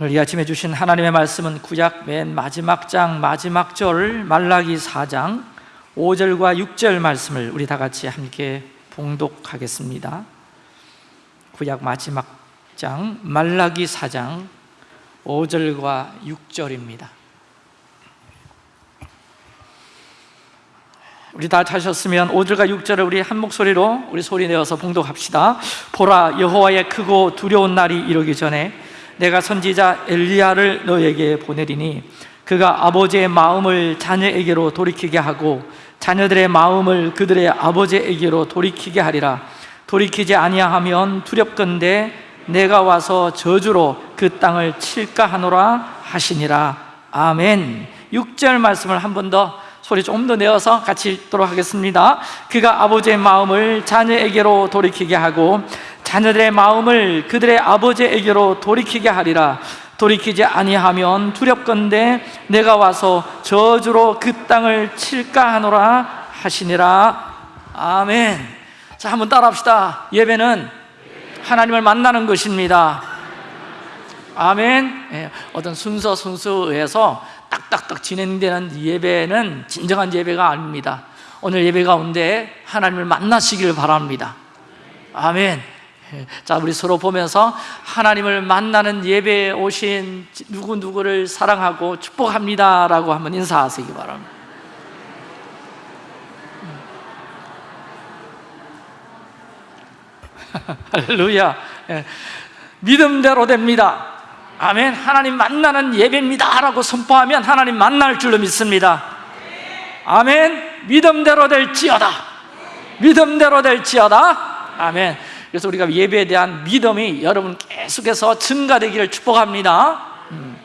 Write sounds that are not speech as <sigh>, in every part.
오늘 이 아침에 주신 하나님의 말씀은 구약 맨 마지막 장 마지막 절 말라기 4장 5절과 6절 말씀을 우리 다 같이 함께 봉독하겠습니다. 구약 마지막 장 말라기 4장 5절과 6절입니다. 우리 다 찾으셨으면 5절과 6절을 우리 한 목소리로 우리 소리 내어서 봉독합시다. 보라 여호와의 크고 두려운 날이 이르기 전에 내가 선지자 엘리야를 너에게 보내리니 그가 아버지의 마음을 자녀에게로 돌이키게 하고 자녀들의 마음을 그들의 아버지에게로 돌이키게 하리라. 돌이키지 아니하면 두렵건대 내가 와서 저주로 그 땅을 칠까 하노라 하시니라. 아멘. 6절 말씀을 한 번 더 소리 좀더 내어서 같이 읽도록 하겠습니다. 그가 아버지의 마음을 자녀에게로 돌이키게 하고 자녀들의 마음을 그들의 아버지에게로 돌이키게 하리라. 돌이키지 아니하면 두렵건대 내가 와서 저주로 그 땅을 칠까 하노라 하시니라. 아멘. 자 한번 따라합시다. 예배는 하나님을 만나는 것입니다. 아멘. 예, 어떤 순서 순서에서 딱딱딱 진행되는 예배는 진정한 예배가 아닙니다. 오늘 예배 가운데 하나님을 만나시기를 바랍니다. 아멘 자, 우리 서로 보면서 하나님을 만나는 예배에 오신 누구누구를 사랑하고 축복합니다 라고 한번 인사하시기 바랍니다. <laughs> 할렐루야. 예. 믿음대로 됩니다. 아멘. 하나님 만나는 예배입니다 라고 선포하면 하나님 만날 줄로 믿습니다. 아멘. 믿음대로 될지어다. 믿음대로 될지어다. 아멘. 그래서 우리가 예배에 대한 믿음이 여러분 계속해서 증가되기를 축복합니다 음.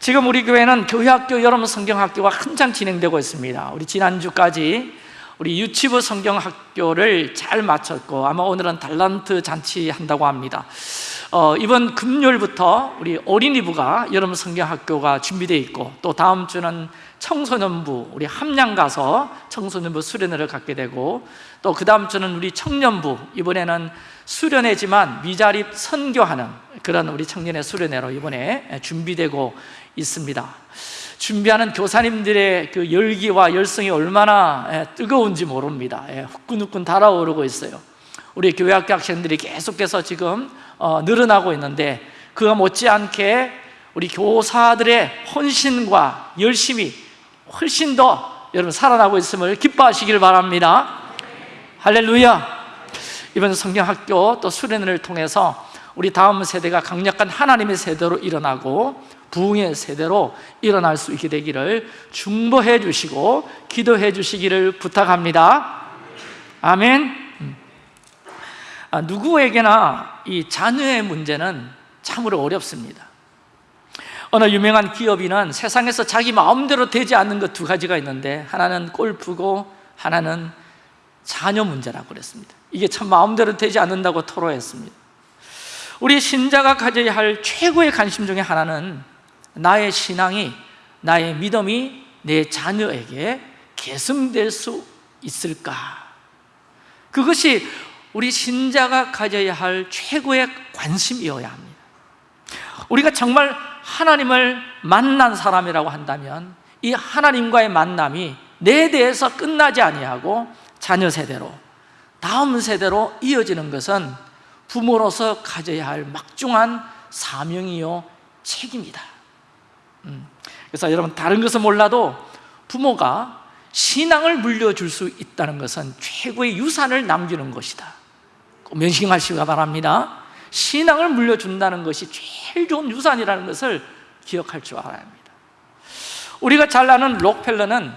지금 우리 교회는 교회학교 여러분 성경학교가 한창 진행되고 있습니다 우리 지난주까지 우리 유치부 성경학교를 잘 마쳤고 아마 오늘은 달란트 잔치 한다고 합니다 어, 이번 금요일부터 우리 어린이부가 여러분 성경학교가 준비되어 있고 또 다음 주는 청소년부 우리 함양 가서 청소년부 수련회를 갖게 되고 또 그 다음 주는 우리 청년부 이번에는 수련회지만 미자립 선교하는 그런 우리 청년의 수련회로 이번에 준비되고 있습니다. 준비하는 교사님들의 그 열기와 열성이 얼마나 뜨거운지 모릅니다. 후끈후끈 달아오르고 있어요. 우리 교회학교 학생들이 계속해서 지금 어, 늘어나고 있는데 그와 못지않게 우리 교사들의 헌신과 열심이 훨씬 더 여러분 살아나고 있음을 기뻐하시길 바랍니다 할렐루야. 이번 성경학교 또 수련회를 통해서 우리 다음 세대가 강력한 하나님의 세대로 일어나고 부흥의 세대로 일어날 수 있게 되기를 중보해 주시고 기도해 주시기를 부탁합니다. 아멘. 음. 아, 누구에게나 이 자녀의 문제는 참으로 어렵습니다. 어느 유명한 기업인은 세상에서 자기 마음대로 되지 않는 것 두 가지가 있는데 하나는 골프고 하나는 자녀 문제라고 그랬습니다. 이게 참 마음대로 되지 않는다고 토로했습니다. 우리 신자가 가져야 할 최고의 관심 중에 하나는 나의 신앙이 나의 믿음이 내 자녀에게 계승될 수 있을까? 그것이 우리 신자가 가져야 할 최고의 관심이어야 합니다. 우리가 정말 하나님을 만난 사람이라고 한다면 이 하나님과의 만남이 내 대해서 끝나지 아니하고 자녀 세대로 다음 세대로 이어지는 것은 부모로서 가져야 할 막중한 사명이요 책임이다. 음. 그래서 여러분 다른 것은 몰라도 부모가 신앙을 물려줄 수 있다는 것은 최고의 유산을 남기는 것이다. 면식하시기 바랍니다. 신앙을 물려준다는 것이 제일 좋은 유산이라는 것을 기억할 줄 알아야 합니다. 우리가 잘 아는 록펠러는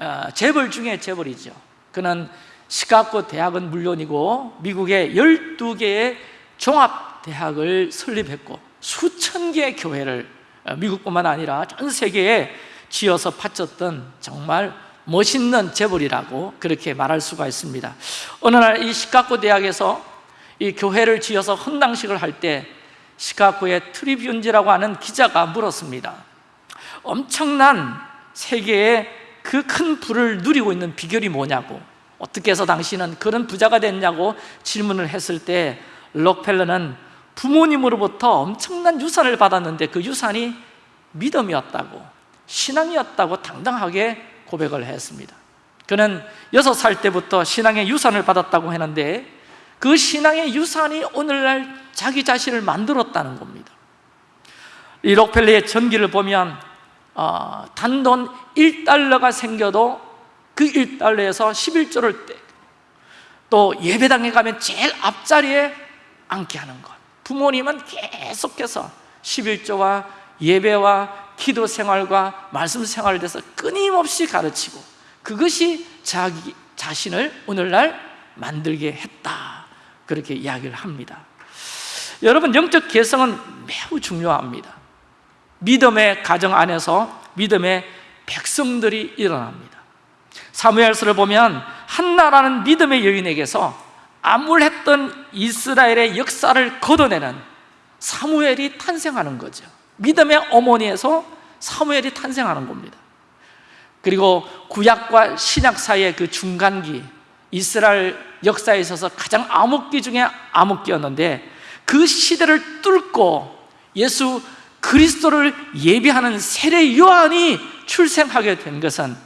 어, 재벌 중에 재벌이죠 그는 시카고 대학은 물론이고 미국의 12개의 종합대학을 설립했고 수천 개의 교회를 어, 미국뿐만 아니라 전 세계에 지어서 바쳤던 정말 멋있는 재벌이라고 그렇게 말할 수가 있습니다. 어느 날 이 시카고 대학에서 이 교회를 지어서 헌당식을 할 때 시카고의 트리뷴지라고 하는 기자가 물었습니다. 엄청난 세계의 그 큰 부를 누리고 있는 비결이 뭐냐고. 어떻게 해서 당신은 그런 부자가 됐냐고 질문을 했을 때 록펠러는 부모님으로부터 엄청난 유산을 받았는데 그 유산이 믿음이었다고 신앙이었다고 당당하게 고백을 했습니다. 그는 여섯 살 때부터 신앙의 유산을 받았다고 했는데 그 신앙의 유산이 오늘날 자기 자신을 만들었다는 겁니다. 이 록펠레의 전기를 보면 어, 단돈 1달러가 생겨도 그 1달러에서 11조를 떼. 또 예배당에 가면 제일 앞자리에 앉게 하는 것. 부모님은 계속해서 11조와 예배와 기도 생활과 말씀 생활에 대해서 끊임없이 가르치고 그것이 자기 자신을 오늘날 만들게 했다. 그렇게 이야기를 합니다. 여러분 영적 개성은 매우 중요합니다 믿음의 가정 안에서 믿음의 백성들이 일어납니다. 사무엘서를 보면 한나라는 믿음의 여인에게서 암울했던 이스라엘의 역사를 걷어내는 사무엘이 탄생하는 거죠. 믿음의 어머니에서 사무엘이 탄생하는 겁니다. 그리고 구약과 신약 사이의 그 중간기 이스라엘 역사에 있어서 가장 암흑기 중에 암흑기였는데 그 시대를 뚫고 예수 그리스도를 예비하는 세례 요한이 출생하게 된 것은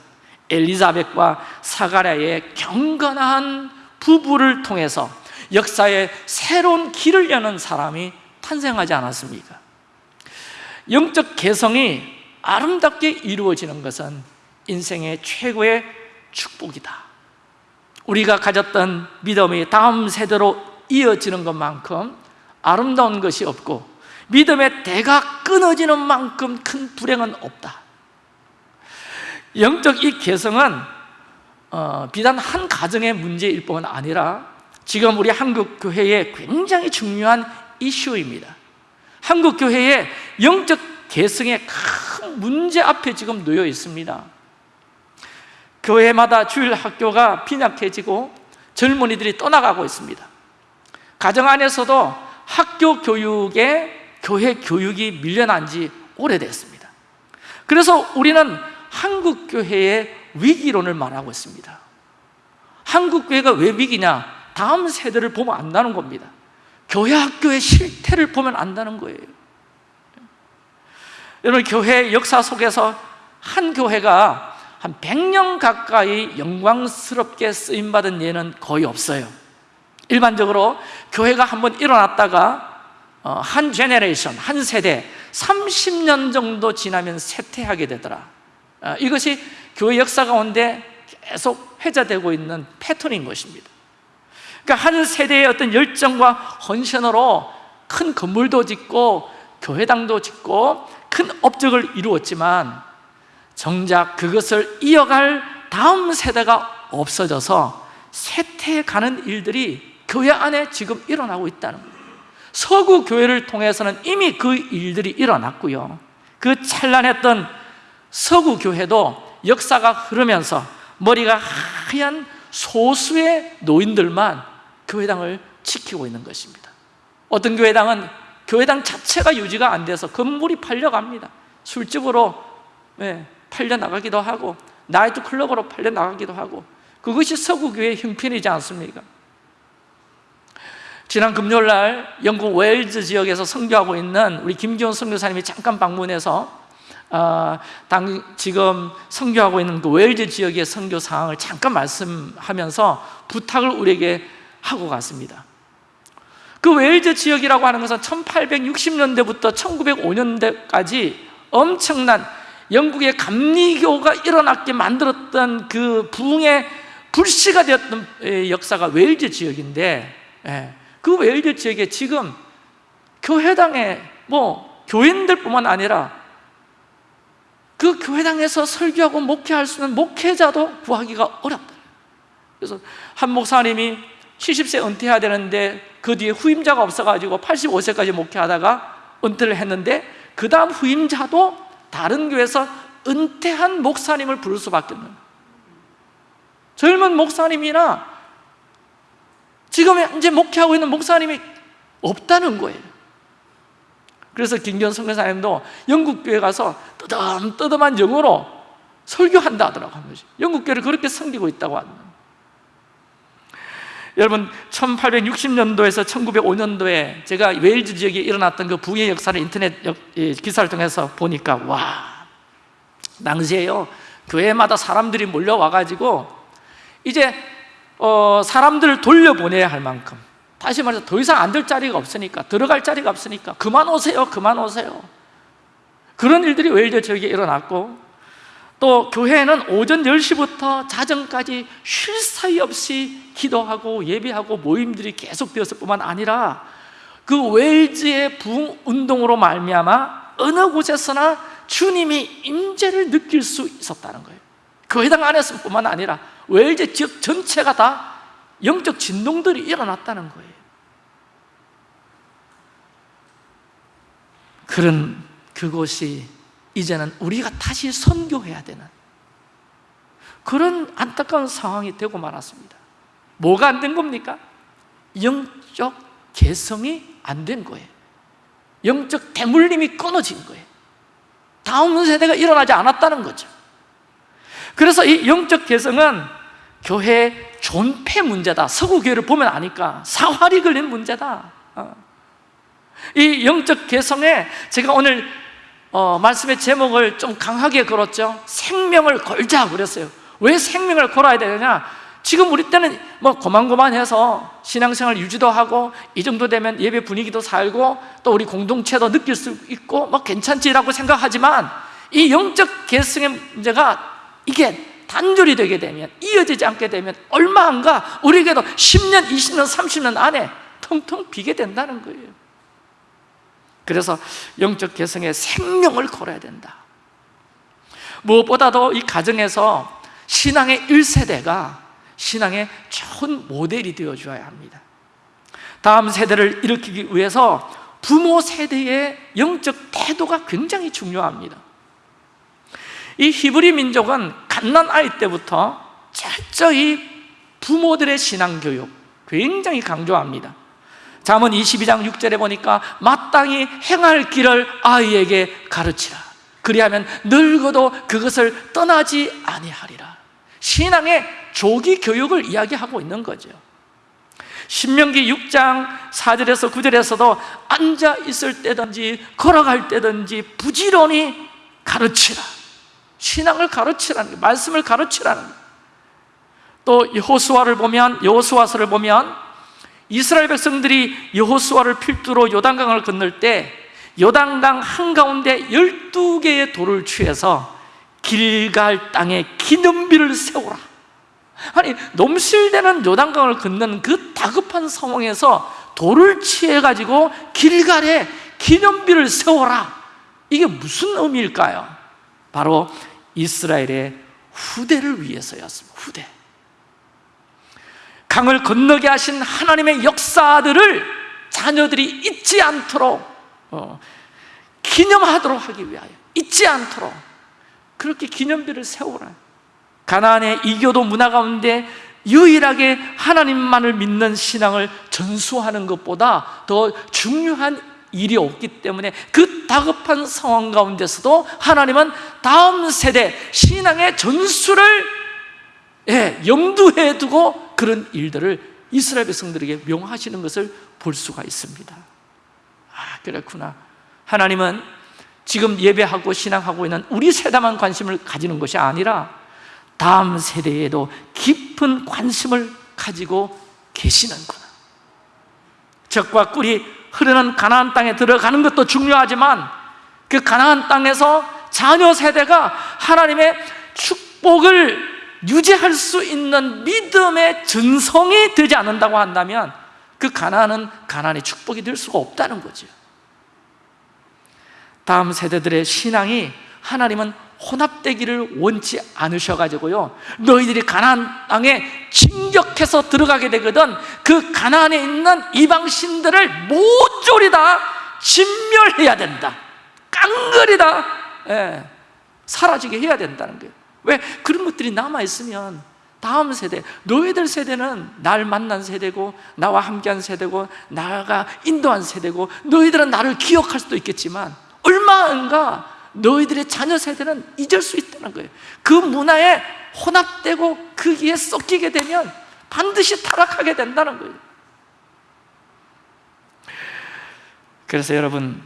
엘리자벳과 사가랴의 경건한 부부를 통해서 역사에 새로운 길을 여는 사람이 탄생하지 않았습니까? 영적 개성이 아름답게 이루어지는 것은 인생의 최고의 축복이다 우리가 가졌던 믿음이 다음 세대로 이어지는 것만큼 아름다운 것이 없고 믿음의 대가 끊어지는 만큼 큰 불행은 없다. 영적 이 개성은 어, 비단 한 가정의 문제일 뿐 아니라 지금 우리 한국 교회의 굉장히 중요한 이슈입니다. 한국 교회의 영적 개성의 큰 문제 앞에 지금 놓여 있습니다. 교회마다 주일 학교가 빈약해지고 젊은이들이 떠나가고 있습니다. 가정 안에서도 학교 교육에 교회 교육이 밀려난 지 오래됐습니다. 그래서 우리는 한국 교회의 위기론을 말하고 있습니다. 한국 교회가 왜 위기냐? 다음 세대를 보면 안다는 겁니다. 교회 학교의 실태를 보면 안다는 거예요. 여러분 교회 역사 속에서 한 교회가 한 100년 가까이 영광스럽게 쓰임받은 예는 거의 없어요. 일반적으로 교회가 한번 일어났다가 어, 한 제네레이션, 한 세대 30년 정도 지나면 쇠퇴하게 되더라. 어, 이것이 교회 역사 가운데 계속 회자되고 있는 패턴인 것입니다. 그러니까 한 세대의 어떤 열정과 헌신으로 큰 건물도 짓고 교회당도 짓고 큰 업적을 이루었지만 정작 그것을 이어갈 다음 세대가 없어져서 쇠퇴가는 일들이 교회 안에 지금 일어나고 있다는 거예요 서구 교회를 통해서는 이미 그 일들이 일어났고요. 그 찬란했던 서구 교회도 역사가 흐르면서 머리가 하얀 소수의 노인들만 교회당을 지키고 있는 것입니다. 어떤 교회당은 교회당 자체가 유지가 안 돼서 건물이 팔려갑니다. 술집으로 네, 팔려나가기도 하고 나이트클럽으로 팔려나가기도 하고 그것이 서구교회의 형편이지 않습니까? 지난 금요일 날 영국 웨일즈 지역에서 선교하고 있는 우리 김기훈 선교사님이 잠깐 방문해서 어, 당, 지금 선교하고 있는 그 웨일즈 지역의 선교 상황을 잠깐 말씀하면서 부탁을 우리에게 하고 갔습니다. 그 웨일즈 지역이라고 하는 것은 1860년대부터 1905년대까지 엄청난 영국의 감리교가 일어났게 만들었던 그 부흥의 불씨가 되었던 역사가 웨일즈 지역인데 예, 그 웨일즈 지역에 지금 교회당에 뭐 교인들뿐만 아니라 그 교회당에서 설교하고 목회할 수 있는 목회자도 구하기가 어렵다. 그래서 한 목사님이 70세 은퇴해야 되는데 그 뒤에 후임자가 없어가지고 85세까지 목회하다가 은퇴를 했는데 그 다음 후임자도 다른 교회에서 은퇴한 목사님을 부를 수밖에 없는 젊은 목사님이나 지금 현재 목회하고 있는 목사님이 없다는 거예요. 그래서 김기현 선교사님도 영국 교회 가서 뜨덤뜨덤한 영어로 설교한다 하더라고 한 번씩. 영국 교회를 그렇게 섬기고 있다고 하는 여러분 1860년도에서 1905년도에 제가 웨일즈 지역에 일어났던 그 부의 역사를 인터넷 기사를 통해서 보니까 와 당시에요. 교회마다 사람들이 몰려와가지고 이제 어, 사람들을 돌려보내야 할 만큼. 다시 말해서 더 이상 앉을 자리가 없으니까 들어갈 자리가 없으니까 그만 오세요 그만 오세요. 그런 일들이 웨일즈 지역에 일어났고 또 교회는 오전 10시부터 자정까지 쉴 사이 없이 기도하고 예배하고 모임들이 계속되었을 뿐만 아니라 그 웨일즈의 부흥 운동으로 말미암아 어느 곳에서나 주님의 임재를 느낄 수 있었다는 거예요. 교회당 안에서 뿐만 아니라 웨일즈 지역 전체가 다 영적 진동들이 일어났다는 거예요. 그런 그곳이 이제는 우리가 다시 선교해야 되는 그런 안타까운 상황이 되고 말았습니다. 뭐가 안 된 겁니까? 영적 개성이 안 된 거예요. 영적 대물림이 끊어진 거예요. 다음 세대가 일어나지 않았다는 거죠 그래서 이 영적 개성은 교회 존폐 문제다. 서구 교회를 보면 아니까. 사활이 걸린 문제다. 어. 이 영적 개성에 제가 오늘 어, 말씀의 제목을 좀 강하게 걸었죠. 생명을 걸자 그랬어요. 왜 생명을 걸어야 되느냐? 지금 우리 때는 뭐 고만고만해서 신앙생활 유지도 하고 이 정도 되면 예배 분위기도 살고 또 우리 공동체도 느낄 수 있고 뭐 괜찮지라고 생각하지만 이 영적 개성의 문제가 이게 단절이 되게 되면 이어지지 않게 되면 얼마 안 가? 우리에게도 10년, 20년, 30년 안에 텅텅 비게 된다는 거예요. 그래서 영적 개성에 생명을 걸어야 된다. 무엇보다도 이 가정에서 신앙의 1세대가 신앙의 좋은 모델이 되어줘야 합니다. 다음 세대를 일으키기 위해서 부모 세대의 영적 태도가 굉장히 중요합니다 이 히브리 민족은 갓난 아이 때부터 철저히 부모들의 신앙교육 굉장히 강조합니다. 잠언 22장 6절에 보니까 마땅히 행할 길을 아이에게 가르치라. 그리하면 늙어도 그것을 떠나지 아니하리라. 신앙의 조기 교육을 이야기하고 있는 거죠. 신명기 6장 4절에서 9절에서도 앉아 있을 때든지 걸어갈 때든지 부지런히 가르치라 신앙을 가르치라는 거예요 말씀을 가르치라는 거예요 또 여호수아를 보면 여호수아서를 보면 이스라엘 백성들이 여호수아를 필두로 요단강을 건널 때 요단강 한가운데 12개의 돌을 취해서 길갈 땅에 기념비를 세우라. 아니 넘실대는 요단강을 건너는 그 다급한 상황에서 돌을 취해가지고 길갈에 기념비를 세워라. 이게 무슨 의미일까요? 바로 이스라엘의 후대를 위해서였습니다. 후대. 강을 건너게 하신 하나님의 역사들을 자녀들이 잊지 않도록 어, 기념하도록 하기 위하여 잊지 않도록 그렇게 기념비를 세우라. 가나안의 이교도 문화 가운데 유일하게 하나님만을 믿는 신앙을 전수하는 것보다 더 중요한 일이 없기 때문에 그 다급한 상황 가운데서도 하나님은 다음 세대 신앙의 전수를 예, 염두에 두고 그런 일들을 이스라엘 백성들에게 명하시는 것을 볼 수가 있습니다. 아 그렇구나. 하나님은 지금 예배하고 신앙하고 있는 우리 세대만 관심을 가지는 것이 아니라 다음 세대에도 깊은 관심을 가지고 계시는구나. 적과 꿀이 흐르는 가나안 땅에 들어가는 것도 중요하지만 그 가나안 땅에서 자녀 세대가 하나님의 축복을 유지할 수 있는 믿음의 전성이 되지 않는다고 한다면 그 가나안은 가나안의 축복이 될 수가 없다는 거죠. 다음 세대들의 신앙이 하나님은 혼합되기를 원치 않으셔가지고요. 너희들이 가나안 땅에 진격해서 들어가게 되거든 그 가나안에 있는 이방신들을 모조리 다 진멸해야 된다. 깡그리 다 예, 사라지게 해야 된다는 거예요. 왜? 그런 것들이 남아있으면 다음 세대, 너희들 세대는 날 만난 세대고 나와 함께한 세대고 나가 인도한 세대고 너희들은 나를 기억할 수도 있겠지만 얼마인가 너희들의 자녀 세대는 잊을 수 있다는 거예요. 그 문화에 혼합되고 거기에 섞이게 되면 반드시 타락하게 된다는 거예요. 그래서 여러분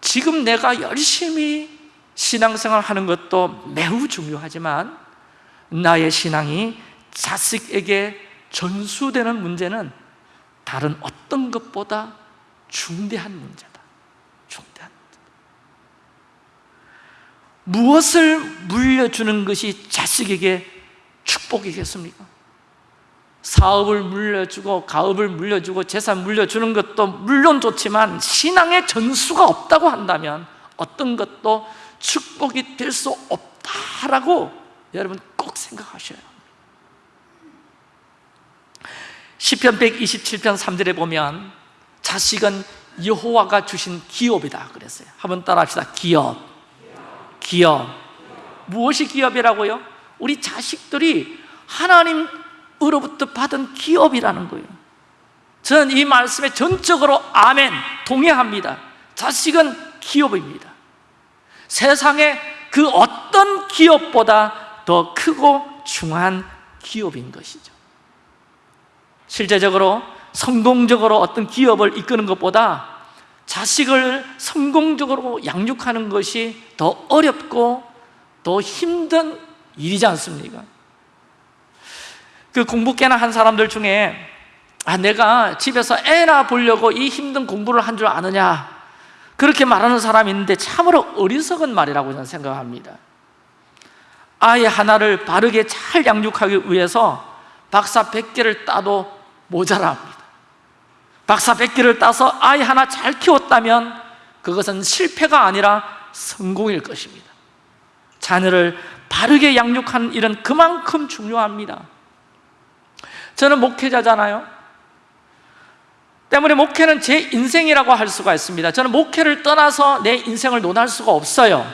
지금 내가 열심히 신앙생활 하는 것도 매우 중요하지만 나의 신앙이 자식에게 전수되는 문제는 다른 어떤 것보다 중대한 문제다 중대한 문제. 무엇을 물려주는 것이 자식에게 축복이겠습니까? 사업을 물려주고 가업을 물려주고 재산 물려주는 것도 물론 좋지만 신앙의 전수가 없다고 한다면 어떤 것도 축복이 될 수 없다라고 여러분 꼭 생각하셔야 합니다. 시편 127편 3절에 보면 자식은 여호와가 주신 기업이다 그랬어요. 한번 따라 합시다. 기업 기업. 무엇이 기업이라고요? 우리 자식들이 하나님으로부터 받은 기업이라는 거예요. 저는 이 말씀에 전적으로 아멘 동의합니다. 자식은 기업입니다. 세상에 그 어떤 기업보다 더 크고 중한 기업인 것이죠. 실제적으로 성공적으로 어떤 기업을 이끄는 것보다 자식을 성공적으로 양육하는 것이 더 어렵고 더 힘든 일이지 않습니까? 그 공부 깨나 한 사람들 중에 아 내가 집에서 애나 보려고 이 힘든 공부를 한 줄 아느냐? 그렇게 말하는 사람이 있는데 참으로 어리석은 말이라고 저는 생각합니다. 아이 하나를 바르게 잘 양육하기 위해서 박사 100개를 따도 모자랍니다 박사 100개를 따서 아이 하나 잘 키웠다면 그것은 실패가 아니라 성공일 것입니다. 자녀를 바르게 양육하는 일은 그만큼 중요합니다. 저는 목회자잖아요. 때문에 목회는 제 인생이라고 할 수가 있습니다. 저는 목회를 떠나서 내 인생을 논할 수가 없어요.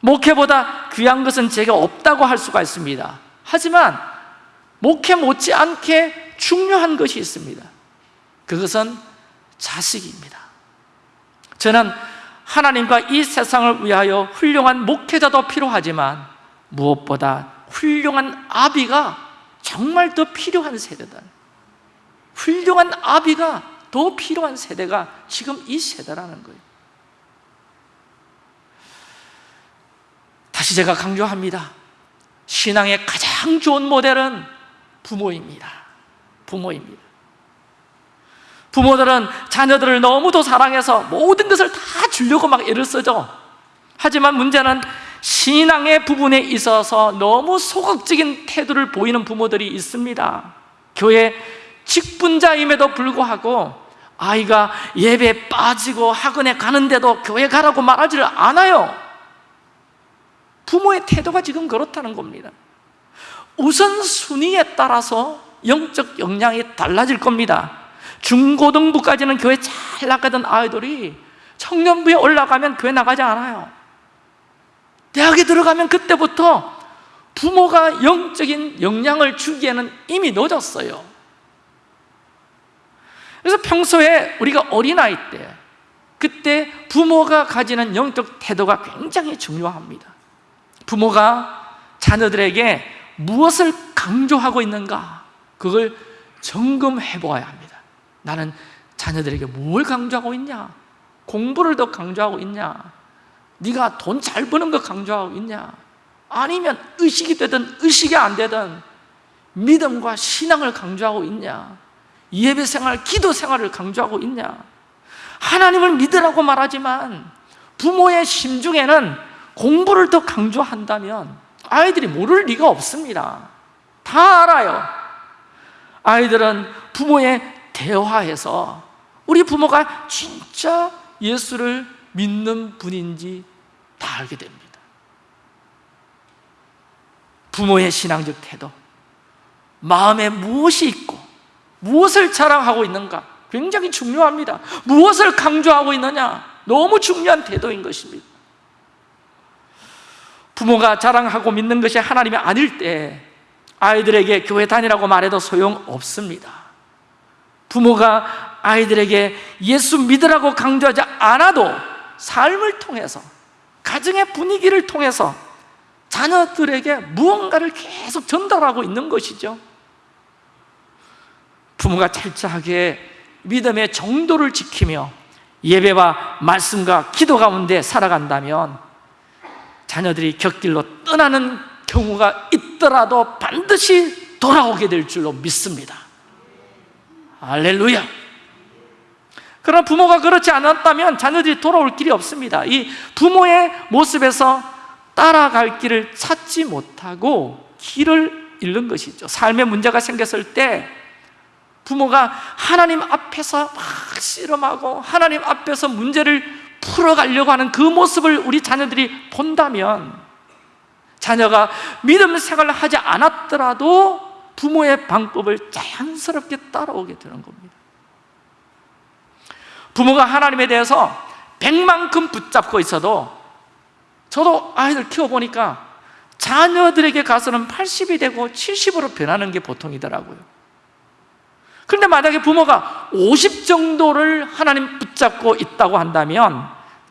목회보다 귀한 것은 제게 없다고 할 수가 있습니다. 하지만 목회 못지않게 중요한 것이 있습니다 그것은 자식입니다. 저는 하나님과 이 세상을 위하여 훌륭한 목회자도 필요하지만 무엇보다 훌륭한 아비가 정말 더 필요한 세대다. 훌륭한 아비가 더 필요한 세대가 지금 이 세대라는 거예요. 다시 제가 강조합니다. 신앙의 가장 좋은 모델은 부모입니다. 부모입니다 부모들은 자녀들을 너무도 사랑해서 모든 것을 다 주려고 막 애를 쓰죠 하지만 문제는 신앙의 부분에 있어서 너무 소극적인 태도를 보이는 부모들이 있습니다. 교회 직분자임에도 불구하고 아이가 예배에 빠지고 학원에 가는데도 교회 가라고 말하지를 않아요. 부모의 태도가 지금 그렇다는 겁니다. 우선순위에 따라서 영적 역량이 달라질 겁니다 중고등부까지는 교회 잘 나가던 아이들이 청년부에 올라가면 교회 나가지 않아요. 대학에 들어가면 그때부터 부모가 영적인 역량을 주기에는 이미 늦었어요. 그래서 평소에 우리가 어린아이 때 그때 부모가 가지는 영적 태도가 굉장히 중요합니다. 부모가 자녀들에게 무엇을 강조하고 있는가 그걸 점검해 보아야 합니다 나는 자녀들에게 뭘 강조하고 있냐? 공부를 더 강조하고 있냐? 네가 돈 잘 버는 거 강조하고 있냐? 아니면 의식이 되든 의식이 안 되든 믿음과 신앙을 강조하고 있냐? 예배 생활, 기도 생활을 강조하고 있냐? 하나님을 믿으라고 말하지만 부모의 심중에는 공부를 더 강조한다면 아이들이 모를 리가 없습니다. 다 알아요. 아이들은 부모의 대화해서 우리 부모가 진짜 예수를 믿는 분인지 다 알게 됩니다. 부모의 신앙적 태도 마음에 무엇이 있고 무엇을 자랑하고 있는가 굉장히 중요합니다. 무엇을 강조하고 있느냐 너무 중요한 태도인 것입니다. 부모가 자랑하고 믿는 것이 하나님이 아닐 때 아이들에게 교회 다니라고 말해도 소용없습니다 부모가 아이들에게 예수 믿으라고 강조하지 않아도 삶을 통해서 가정의 분위기를 통해서 자녀들에게 무언가를 계속 전달하고 있는 것이죠. 부모가 철저하게 믿음의 정도를 지키며 예배와 말씀과 기도 가운데 살아간다면 자녀들이 곁길로 떠나는 경우가 있더라도 반드시 돌아오게 될 줄로 믿습니다 할렐루야. 그러나 부모가 그렇지 않았다면 자녀들이 돌아올 길이 없습니다. 이 부모의 모습에서 따라갈 길을 찾지 못하고 길을 잃는 것이죠. 삶에 문제가 생겼을 때 부모가 하나님 앞에서 막 씨름하고 하나님 앞에서 문제를 풀어가려고 하는 그 모습을 우리 자녀들이 본다면 자녀가 믿음 생활을 하지 않았더라도 부모의 방법을 자연스럽게 따라오게 되는 겁니다. 부모가 하나님에 대해서 백만큼 붙잡고 있어도 저도 아이들 키워보니까 자녀들에게 가서는 80이 되고 70으로 변하는 게 보통이더라고요. 그런데 만약에 부모가 50 정도를 하나님 붙잡고 있다고 한다면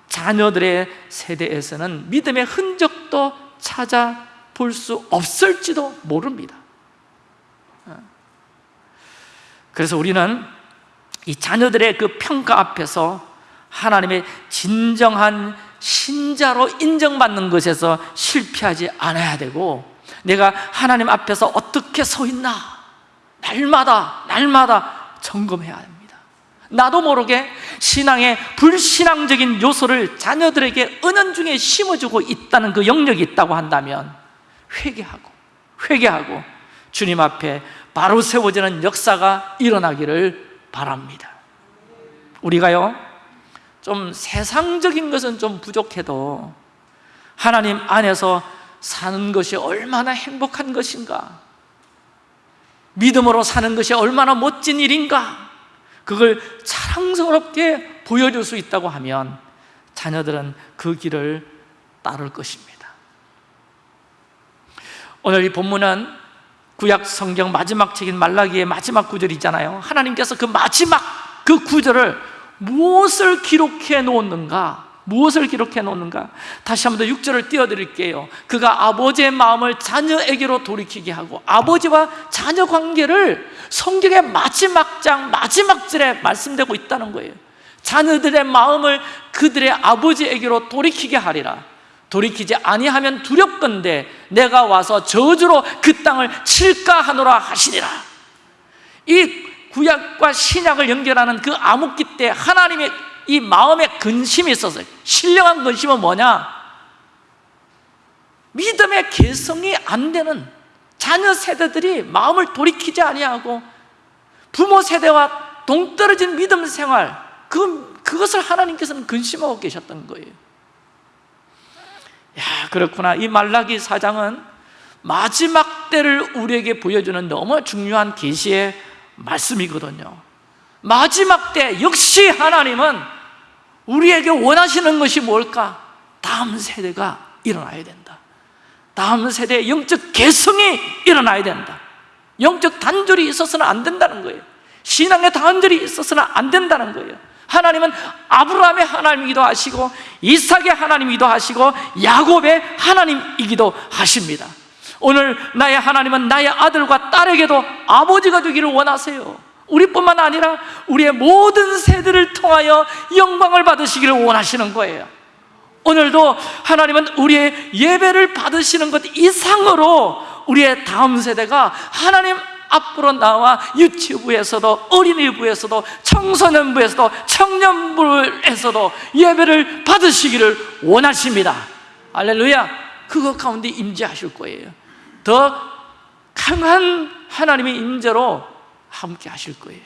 자녀들의 세대에서는 믿음의 흔적도 찾아볼 수 없을지도 모릅니다 그래서 우리는 이 자녀들의 그 평가 앞에서 하나님의 진정한 신자로 인정받는 것에서 실패하지 않아야 되고 내가 하나님 앞에서 어떻게 서 있나 날마다 날마다 점검해야 합니다. 나도 모르게 신앙의 불신앙적인 요소를 자녀들에게 은연 중에 심어주고 있다는 그 영역이 있다고 한다면 회개하고 회개하고 주님 앞에 바로 세워지는 역사가 일어나기를 바랍니다. 우리가요 좀 세상적인 것은 좀 부족해도 하나님 안에서 사는 것이 얼마나 행복한 것인가 믿음으로 사는 것이 얼마나 멋진 일인가 그걸 자랑스럽게 보여줄 수 있다고 하면 자녀들은 그 길을 따를 것입니다. 오늘 이 본문은 구약 성경 마지막 책인 말라기의 마지막 구절이잖아요 하나님께서 그 마지막 그 구절을 무엇을 기록해 놓는가? 무엇을 기록해 놓는가? 다시 한번 더 6절을 띄워드릴게요 그가 아버지의 마음을 자녀에게로 돌이키게 하고 아버지와 자녀 관계를 성경의 마지막 장 마지막 절에 말씀되고 있다는 거예요 자녀들의 마음을 그들의 아버지에게로 돌이키게 하리라 돌이키지 아니하면 두렵건대 내가 와서 저주로 그 땅을 칠까 하노라 하시니라 이 구약과 신약을 연결하는 그 암흑기 때 하나님의 이 마음에 근심이 있었어요 신령한 근심은 뭐냐? 믿음의 개성이 안 되는 자녀 세대들이 마음을 돌이키지 아니하고 부모 세대와 동떨어진 믿음 생활 그, 그것을 하나님께서는 근심하고 계셨던 거예요 야 그렇구나. 이 말라기 사장은 마지막 때를 우리에게 보여주는 너무 중요한 계시의 말씀이거든요. 마지막 때 역시 하나님은 우리에게 원하시는 것이 뭘까? 다음 세대가 일어나야 된다. 다음 세대의 영적 개성이 일어나야 된다. 영적 단절이 있어서는 안 된다는 거예요. 신앙의 단절이 있어서는 안 된다는 거예요 하나님은 아브라함의 하나님이기도 하시고 이삭의 하나님이기도 하시고 야곱의 하나님이기도 하십니다. 오늘 나의 하나님은 나의 아들과 딸에게도 아버지가 되기를 원하세요. 우리뿐만 아니라 우리의 모든 세대를 통하여 영광을 받으시기를 원하시는 거예요. 오늘도 하나님은 우리의 예배를 받으시는 것 이상으로 우리의 다음 세대가 하나님 앞으로 나와 유치부에서도 어린이부에서도 청소년부에서도 청년부에서도 예배를 받으시기를 원하십니다. 알렐루야. 그것 가운데 임재하실 거예요. 더 강한 하나님의 임재로 함께 하실 거예요.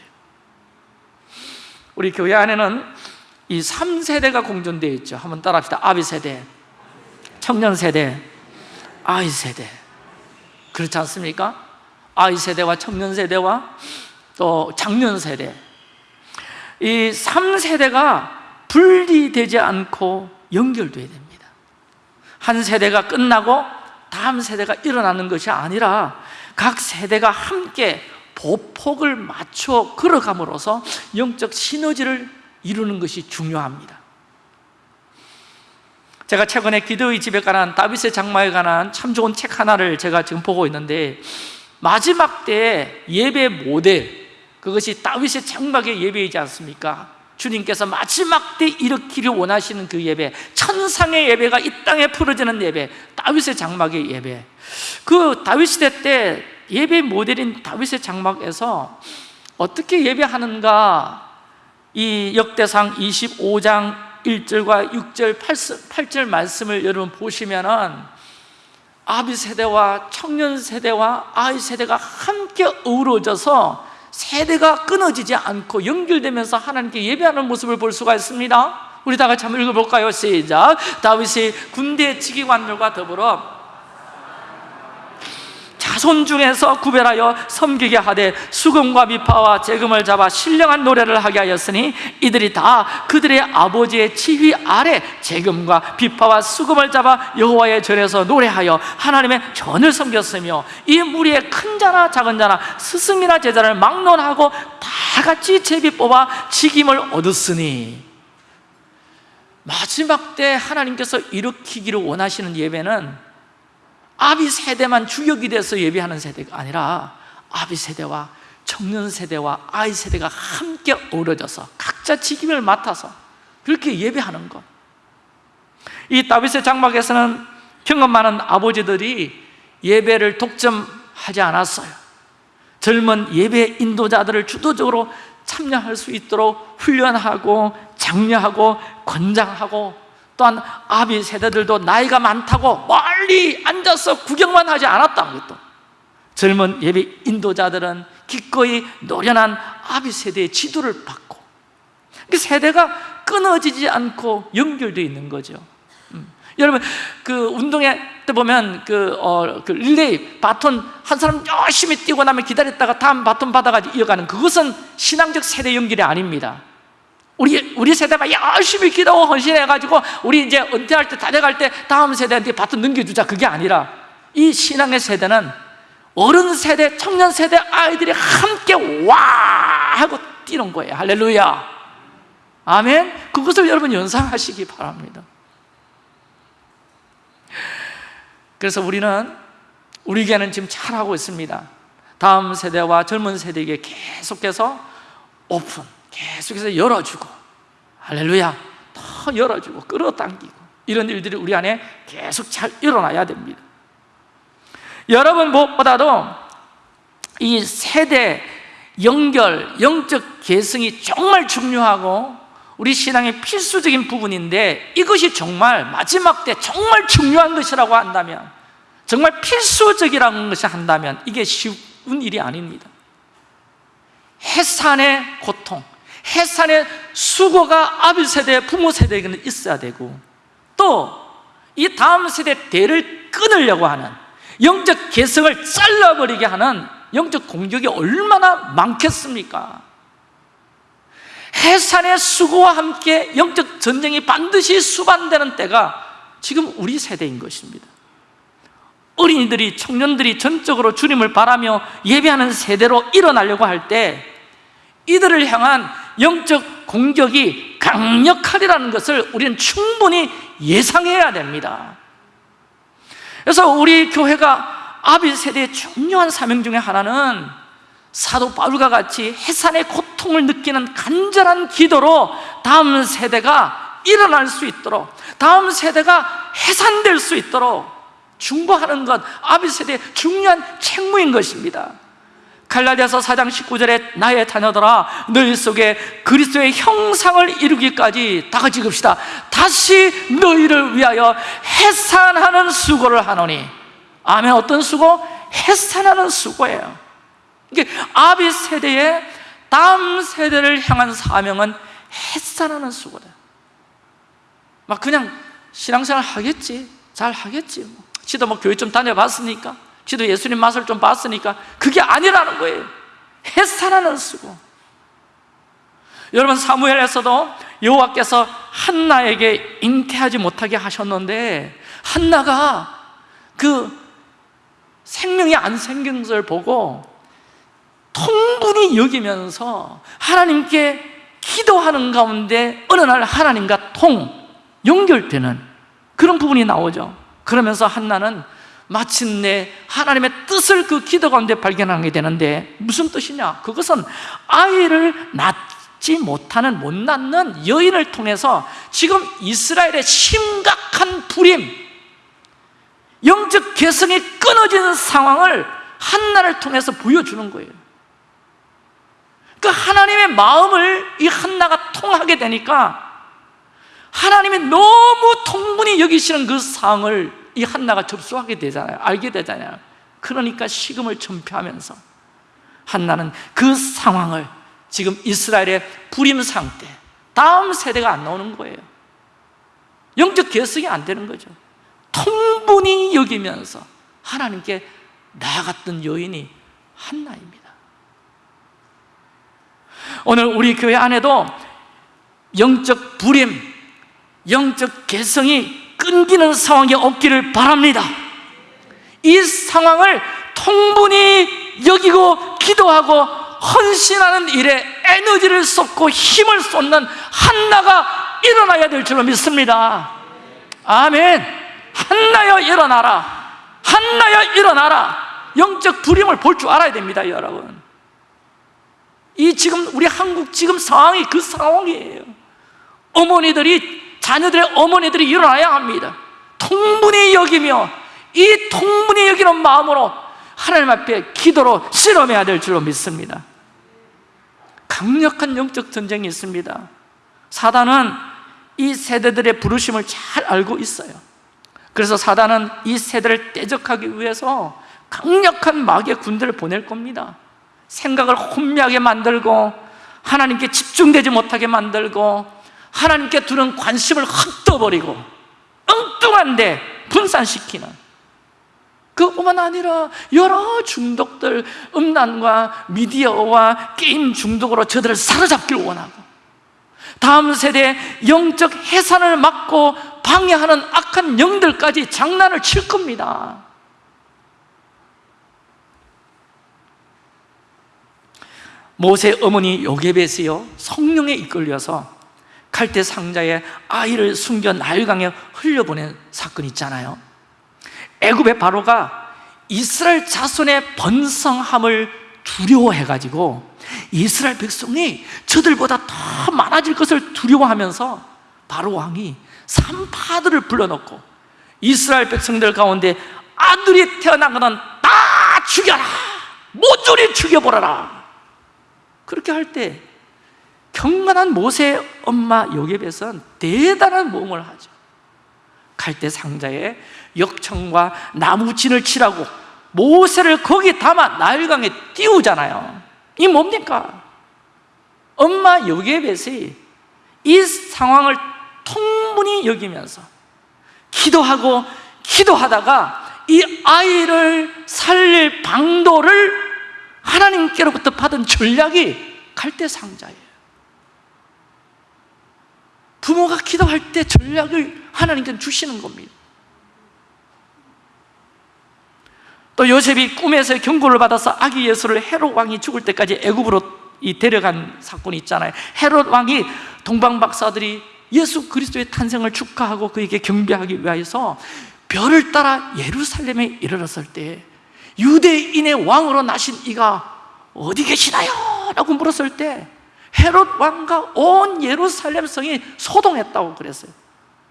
우리 교회 안에는 이 3세대가 공존되어 있죠. 한번 따라합시다. 아비 세대, 청년 세대, 아이 세대. 그렇지 않습니까? 아이 세대와 청년 세대와 또 장년 세대. 이 3세대가 분리되지 않고 연결돼야 됩니다. 한 세대가 끝나고 다음 세대가 일어나는 것이 아니라 각 세대가 함께 보폭을 맞춰 걸어감으로써 영적 시너지를 이루는 것이 중요합니다. 제가 최근에 기도의 집에 관한 다윗의 장마에 관한 참 좋은 책 하나를 제가 지금 보고 있는데 마지막 때 예배 모델 그것이 다윗의 장막의 예배이지 않습니까? 주님께서 마지막 때 일으키를 원하시는 그 예배 천상의 예배가 이 땅에 풀어지는 예배 다윗의 장막의 예배 그 다윗 시대 때 예배 모델인 다윗의 장막에서 어떻게 예배하는가 이 역대상 25장 1절과 6절 8절 말씀을 여러분 보시면은 아비 세대와 청년 세대와 아이 세대가 함께 어우러져서 세대가 끊어지지 않고 연결되면서 하나님께 예배하는 모습을 볼 수가 있습니다 우리 다 같이 한번 읽어볼까요? 시작 다윗이 군대 지휘관들과 더불어 자손 중에서 구별하여 섬기게 하되 수금과 미파와 재금을 잡아 신령한 노래를 하게 하였으니 이들이 다 그들의 아버지의 지휘 아래 재금과 비파와 수금을 잡아 여호와의 전에서 노래하여 하나님의 전을 섬겼으며 이 무리의 큰 자나 작은 자나 스승이나 제자를 막론하고 다 같이 제비 뽑아 직임을 얻었으니 마지막 때 하나님께서 일으키기를 원하시는 예배는 아비 세대만 주역이 돼서 예배하는 세대가 아니라 아비 세대와 청년 세대와 아이 세대가 함께 어우러져서 각자 직임을 맡아서 그렇게 예배하는 것. 이 다윗의 장막에서는 경험 많은 아버지들이 예배를 독점하지 않았어요. 젊은 예배 인도자들을 주도적으로 참여할 수 있도록 훈련하고 장려하고 권장하고 또한 아비 세대들도 나이가 많다고 멀리 앉아서 구경만 하지 않았다는 것도 젊은 예배 인도자들은 기꺼이 노련한 아비 세대의 지도를 받고 그 세대가 끊어지지 않고 연결되어 있는 거죠 음. 여러분 그 운동회 때 보면 그, 어, 그 릴레이 바톤 한 사람 열심히 뛰고 나면 기다렸다가 다음 바톤 받아가지고 이어가는 그것은 신앙적 세대 연결이 아닙니다 우리, 우리 세대가 열심히 기도하고 헌신해가지고 우리 이제 은퇴할 때, 다 돼갈 때 다음 세대한테 바톤 넘겨주자. 그게 아니라 이 신앙의 세대는 어른 세대, 청년 세대 아이들이 함께 와! 하고 뛰는 거예요. 할렐루야. 아멘. 그것을 여러분 연상하시기 바랍니다. 그래서 우리는 우리 교회는 지금 잘하고 있습니다. 다음 세대와 젊은 세대에게 계속해서 오픈, 계속해서 열어주고 할렐루야 더 열어주고 끌어당기고 이런 일들이 우리 안에 계속 잘 일어나야 됩니다. 여러분 무엇보다도 이 세대 연결, 영적 계승이 정말 중요하고 우리 신앙의 필수적인 부분인데 이것이 정말 마지막 때 정말 중요한 것이라고 한다면 정말 필수적이라는 것이 한다면 이게 쉬운 일이 아닙니다. 해산의 고통 해산의 수고가 아비 세대, 부모 세대에게는 있어야 되고 또 이 다음 세대 대를 끊으려고 하는 영적 개성을 잘라버리게 하는 영적 공격이 얼마나 많겠습니까? 해산의 수고와 함께 영적 전쟁이 반드시 수반되는 때가 지금 우리 세대인 것입니다 어린이들이, 청년들이 전적으로 주님을 바라며 예배하는 세대로 일어나려고 할 때 이들을 향한 영적 공격이 강력하리라는 것을 우리는 충분히 예상해야 됩니다. 그래서 우리 교회가 아비 세대의 중요한 사명 중에 하나는 사도 바울과 같이 해산의 고통을 느끼는 간절한 기도로 다음 세대가 일어날 수 있도록 다음 세대가 해산될 수 있도록 중보하는 것 아비 세대의 중요한 책무인 것입니다 갈라디아서 4장 19절에 나의 자녀들아 너희 속에 그리스도의 형상을 이루기까지 다 같이 읍시다. 다시 너희를 위하여 해산하는 수고를 하노니. 아멘. 어떤 수고? 해산하는 수고예요. 이게 아비 세대의 다음 세대를 향한 사명은 해산하는 수고다. 막 그냥 신앙생활 하겠지. 잘 하겠지 뭐. 지도 뭐 교회 좀 다녀봤으니까 지도 예수님 맛을 좀 봤으니까 그게 아니라는 거예요. 해산하는 수고. 여러분 사무엘에서도 여호와께서 한나에게 잉태하지 못하게 하셨는데 한나가 그 생명이 안 생긴 것을 보고 통분히 여기면서 하나님께 기도하는 가운데 어느 날 하나님과 통 연결되는 그런 부분이 나오죠. 그러면서 한나는 마침내 하나님의 뜻을 그 기도 가운데 발견하게 되는데 무슨 뜻이냐? 그것은 아이를 낳지 못하는 못 낳는 여인을 통해서 지금 이스라엘의 심각한 불임 영적 개성이 끊어지는 상황을 한나를 통해서 보여주는 거예요 그 하나님의 마음을 이 한나가 통하게 되니까 하나님이 너무 통분히 여기시는 그 상황을 이 한나가 접수하게 되잖아요. 알게 되잖아요. 그러니까 식음을 전폐하면서 한나는 그 상황을 지금 이스라엘의 불임 상태 다음 세대가 안 나오는 거예요. 영적 개성이 안 되는 거죠. 통분히 여기면서 하나님께 나아갔던 여인이 한나입니다. 오늘 우리 교회 안에도 영적 불임, 영적 개성이 끊기는 상황이 없기를 바랍니다. 이 상황을 통분히 여기고 기도하고 헌신하는 일에 에너지를 쏟고 힘을 쏟는 한나가 일어나야 될 줄로 믿습니다. 아멘. 한나여 일어나라. 한나여 일어나라. 영적 불임을 볼 줄 알아야 됩니다 여러분. 이 지금 우리 한국 지금 상황이 그 상황이에요. 어머니들이 자녀들의 어머니들이 일어나야 합니다. 통분히 여기며 이 통분히 여기는 마음으로 하나님 앞에 기도로 실험해야 될 줄로 믿습니다. 강력한 영적 전쟁이 있습니다. 사단은 이 세대들의 부르심을 잘 알고 있어요. 그래서 사단은 이 세대를 떼적하기 위해서 강력한 마귀의 군대를 보낼 겁니다. 생각을 혼미하게 만들고 하나님께 집중되지 못하게 만들고 하나님께 두는 관심을 흩어버리고 엉뚱한데 분산시키는 그뿐만 아니라 여러 중독들 음란과 미디어와 게임 중독으로 저들을 사로잡길 원하고 다음 세대 영적 해산을 막고 방해하는 악한 영들까지 장난을 칠 겁니다. 모세 어머니 요게벳이요 성령에 이끌려서 칼대 상자에 아이를 숨겨 나일강에 흘려보낸 사건 있잖아요. 애굽의 바로가 이스라엘 자손의 번성함을 두려워해가지고 이스라엘 백성이 저들보다 더 많아질 것을 두려워하면서 바로 왕이 산파들을 불러놓고 이스라엘 백성들 가운데 아들이 태어난 거다 죽여라! 모조리 죽여보라라! 그렇게 할 때 경건한 모세 엄마 요게벳은 대단한 모험을 하죠. 갈대 상자에 역청과 나무진을 칠하고 모세를 거기 담아 나일강에 띄우잖아요. 이 뭡니까? 엄마 요게벳이 이 상황을 통분히 여기면서 기도하고 기도하다가 이 아이를 살릴 방도를 하나님께로부터 받은 전략이 갈대 상자예요 부모가 기도할 때 전략을 하나님께 주시는 겁니다 또 요셉이 꿈에서 경고를 받아서 아기 예수를 헤롯 왕이 죽을 때까지 애굽으로 이 데려간 사건이 있잖아요 헤롯 왕이 동방 박사들이 예수 그리스도의 탄생을 축하하고 그에게 경배하기 위해서 별을 따라 예루살렘에 이르렀을 때 유대인의 왕으로 나신 이가 어디 계시나요? 라고 물었을 때 헤롯 왕과 온 예루살렘 성이 소동했다고 그랬어요.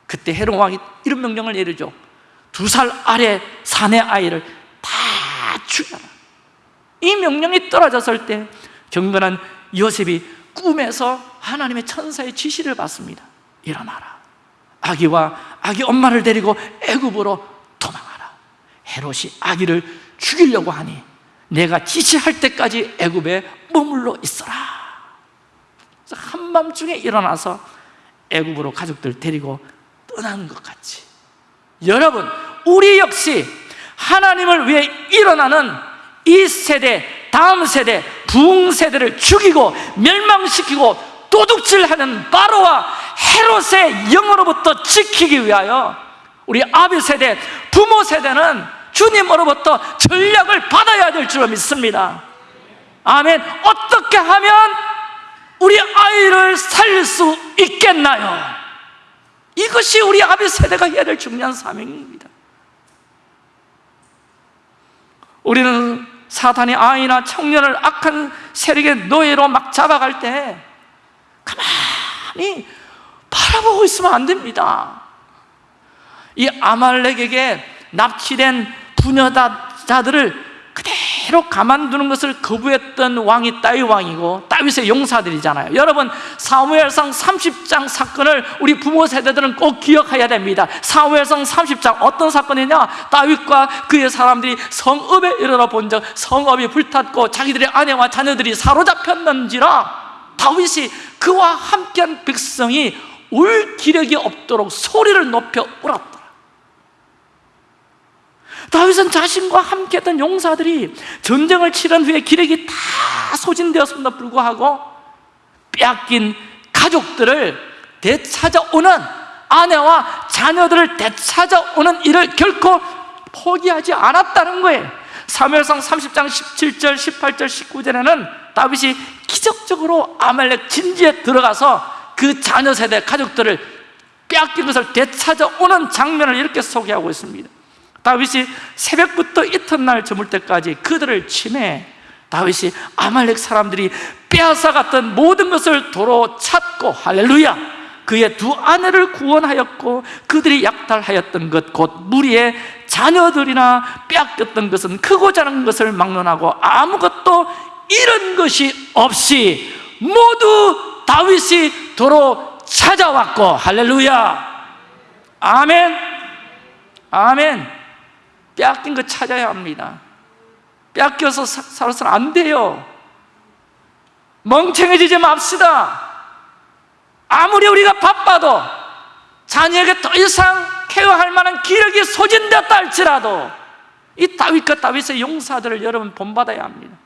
그때 헤롯 왕이 이런 명령을 내리죠. 두 살 아래 사내 아이를 다 죽여라. 이 명령이 떨어졌을 때 경건한 요셉이 꿈에서 하나님의 천사의 지시를 받습니다. 일어나라. 아기와 아기 엄마를 데리고 애굽으로 도망하라. 헤롯이 아기를 죽이려고 하니 내가 지시할 때까지 애굽에 머물러 있어라 한밤중에 일어나서 애굽으로 가족들 데리고 떠나는 것 같이. 여러분 우리 역시 하나님을 위해 일어나는 이 세대 다음 세대 부흥 세대를 죽이고 멸망시키고 도둑질하는 바로와 헤롯의 영으로부터 지키기 위하여 우리 아비 세대 부모 세대는 주님으로부터 전략을 받아야 될줄 믿습니다. 아멘. 어떻게 하면 우리 아이를 살릴 수 있겠나요? 이것이 우리 아비 세대가 해야 될 중요한 사명입니다 우리는 사탄이 아이나 청년을 악한 세력의 노예로 막 잡아갈 때 가만히 바라보고 있으면 안 됩니다 이 아말렉에게 납치된 부녀자들을 그대로 가만두는 것을 거부했던 왕이 따위 왕이고 다윗의 용사들이잖아요. 여러분 사무엘상 30장 사건을 우리 부모 세대들은 꼭 기억해야 됩니다. 사무엘상 30장 어떤 사건이냐? 다윗과 그의 사람들이 성읍에 이르러 본적 성읍이 불탔고 자기들의 아내와 자녀들이 사로잡혔는지라 다윗이 그와 함께한 백성이 울 기력이 없도록 소리를 높여 울었다 다윗은 자신과 함께했던 용사들이 전쟁을 치른 후에 기력이 다 소진되었음에도 불구하고 빼앗긴 가족들을 되찾아오는 아내와 자녀들을 되찾아오는 일을 결코 포기하지 않았다는 거예요. 사무엘상 30장 17절, 18절, 19절에는 다윗이 기적적으로 아말렉 진지에 들어가서 그 자녀 세대 가족들을 빼앗긴 것을 되찾아오는 장면을 이렇게 소개하고 있습니다 다윗이 새벽부터 이튿날 저물 때까지 그들을 침해 다윗이 아말렉 사람들이 빼앗아갔던 모든 것을 도로 찾고 할렐루야 그의 두 아내를 구원하였고 그들이 약탈하였던 것 곧 무리의 자녀들이나 빼앗겼던 것은 크고 작은 것을 막론하고 아무것도 잃은 것이 없이 모두 다윗이 도로 찾아왔고 할렐루야. 아멘. 아멘 빼앗긴 거 찾아야 합니다. 뺏겨서 살아서는 안 돼요. 멍청해지지 맙시다. 아무리 우리가 바빠도 자녀에게 더 이상 케어할 만한 기력이 소진되었다 할지라도 이 다윗과 다윗의 용사들을 여러분 본받아야 합니다.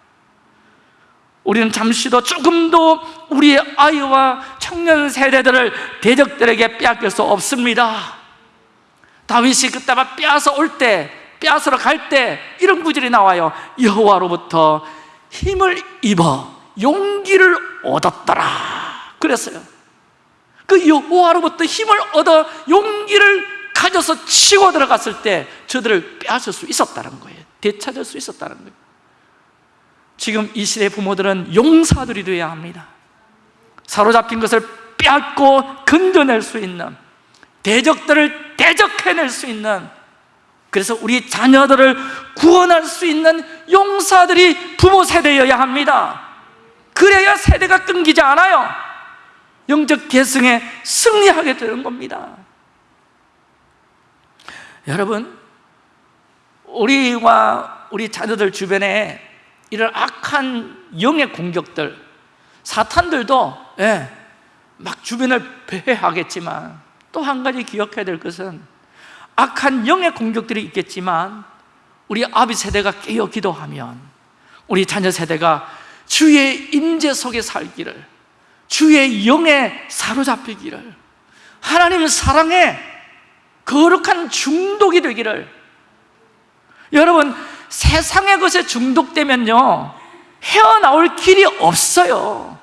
우리는 잠시도 조금도 우리의 아이와 청년 세대들을 대적들에게 빼앗길 수 없습니다. 다윗이 그때만 빼앗아 올때 빼앗으러 갈 때 이런 구절이 나와요. 여호와로부터 힘을 입어 용기를 얻었더라. 그랬어요. 그 여호와로부터 힘을 얻어 용기를 가져서 치고 들어갔을 때 저들을 빼앗을 수 있었다는 거예요. 되찾을 수 있었다는 거예요. 지금 이 시대 부모들은 용사들이 되어야 합니다. 사로잡힌 것을 빼앗고 건져낼 수 있는 대적들을 대적해낼 수 있는 그래서 우리 자녀들을 구원할 수 있는 용사들이 부모 세대여야 합니다. 그래야 세대가 끊기지 않아요. 영적 계승에 승리하게 되는 겁니다. 여러분 우리와 우리 자녀들 주변에 이런 악한 영의 공격들 사탄들도 예, 막 주변을 배회하겠지만 또 한 가지 기억해야 될 것은 악한 영의 공격들이 있겠지만 우리 아비 세대가 깨어 기도하면 우리 자녀 세대가 주의 임재 속에 살기를 주의 영에 사로잡히기를 하나님의 사랑에 거룩한 중독이 되기를. 여러분 세상의 것에 중독되면요 헤어나올 길이 없어요.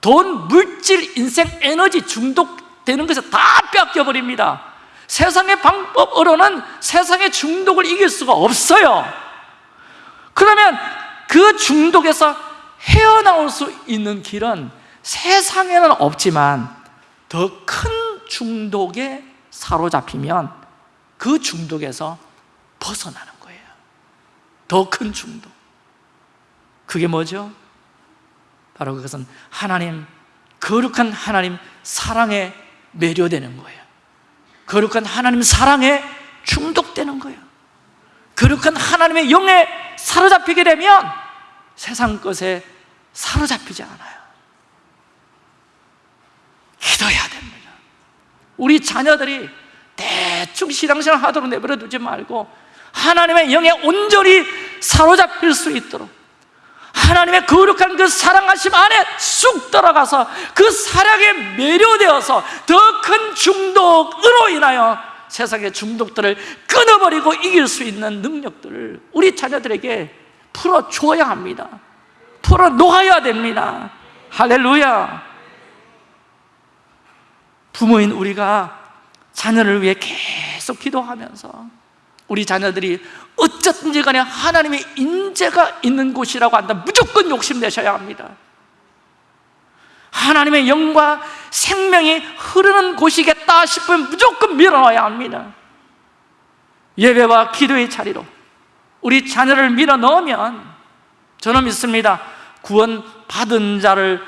돈, 물질, 인생, 에너지 중독되는 것에 다 뺏겨버립니다 세상의 방법으로는 세상의 중독을 이길 수가 없어요. 그러면 그 중독에서 헤어나올 수 있는 길은 세상에는 없지만 더 큰 중독에 사로잡히면 그 중독에서 벗어나는 거예요. 더 큰 중독. 그게 뭐죠? 바로 그것은 하나님 거룩한 하나님 사랑에 매료되는 거예요 거룩한 하나님 사랑에 중독되는 거예요. 거룩한 하나님의 영에 사로잡히게 되면 세상 것에 사로잡히지 않아요. 기도해야 됩니다. 우리 자녀들이 대충 신앙생활 하도록 내버려 두지 말고 하나님의 영에 온전히 사로잡힐 수 있도록 하나님의 거룩한 그 사랑하심 안에 쑥 들어가서 그 사랑에 매료되어서 더 큰 중독으로 인하여 세상의 중독들을 끊어버리고 이길 수 있는 능력들을 우리 자녀들에게 풀어줘야 합니다. 풀어놓아야 됩니다. 할렐루야. 부모인 우리가 자녀를 위해 계속 기도하면서 우리 자녀들이 어쨌든지 간에 하나님의 인재가 있는 곳이라고 한다. 무조건 욕심내셔야 합니다. 하나님의 영과 생명이 흐르는 곳이겠다 싶으면 무조건 밀어넣어야 합니다. 예배와 기도의 자리로 우리 자녀를 밀어넣으면 저는 믿습니다. 구원 받은 자를